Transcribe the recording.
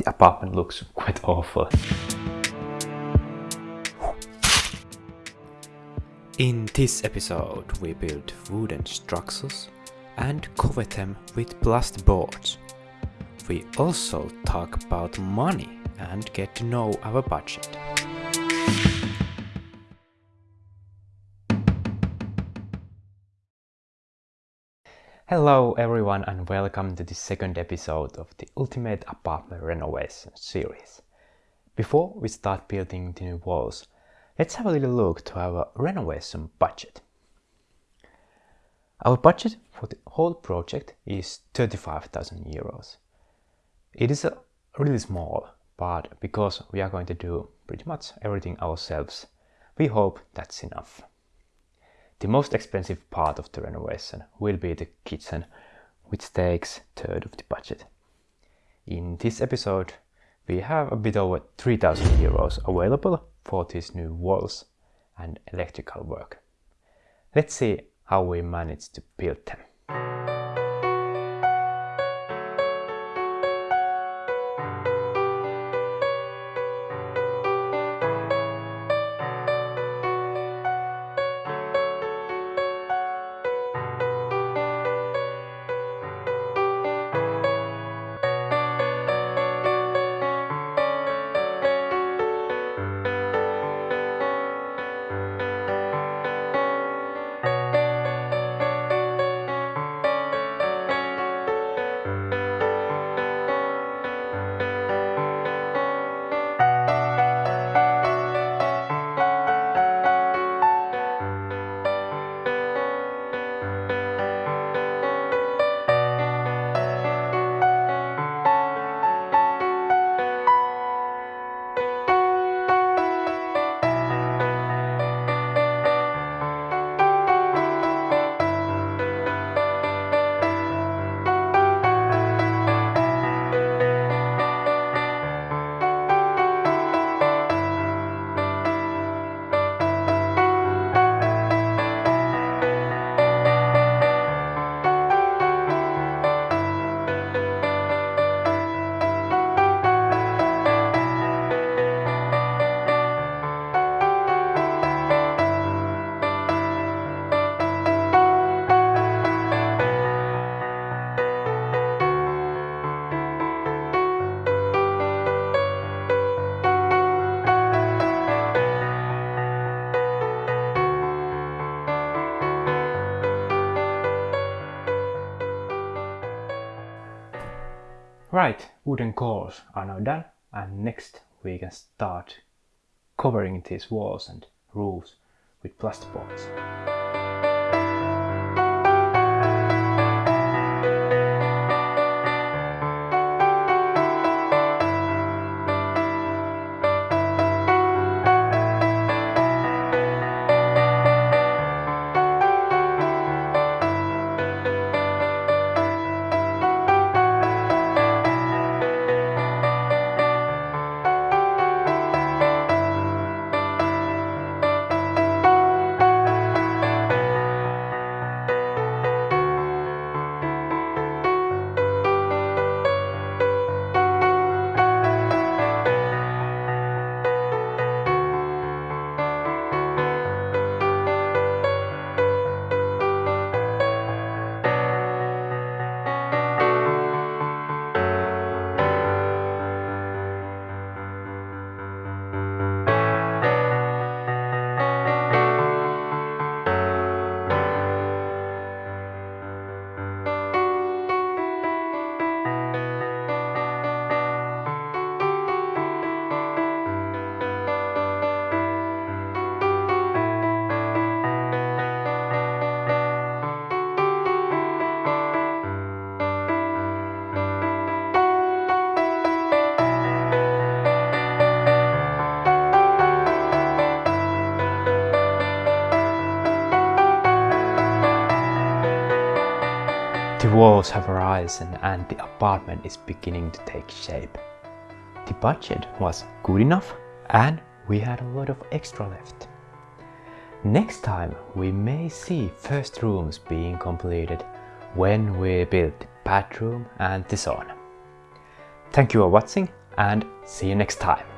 the apartment looks quite awful. In this episode we build wooden structures and cover them with plasterboards. We also talk about money and get to know our budget. Hello everyone and welcome to the second episode of the Ultimate Apartment Renovation series. Before we start building the new walls, let's have a little look to our renovation budget. Our budget for the whole project is 35,000 euros. It is really small, but because we are going to do pretty much everything ourselves, we hope that's enough. The most expensive part of the renovation will be the kitchen, which takes third of the budget. In this episode, we have a bit over 3000 euros available for these new walls and electrical work. Let's see how we managed to build them. Right, wooden cores are now done and next we can start covering these walls and roofs with plasterboards. Walls have arisen and the apartment is beginning to take shape. The budget was good enough and we had a lot of extra left. Next time we may see first rooms being completed when we build the bathroom and the sauna. Thank you for watching and see you next time.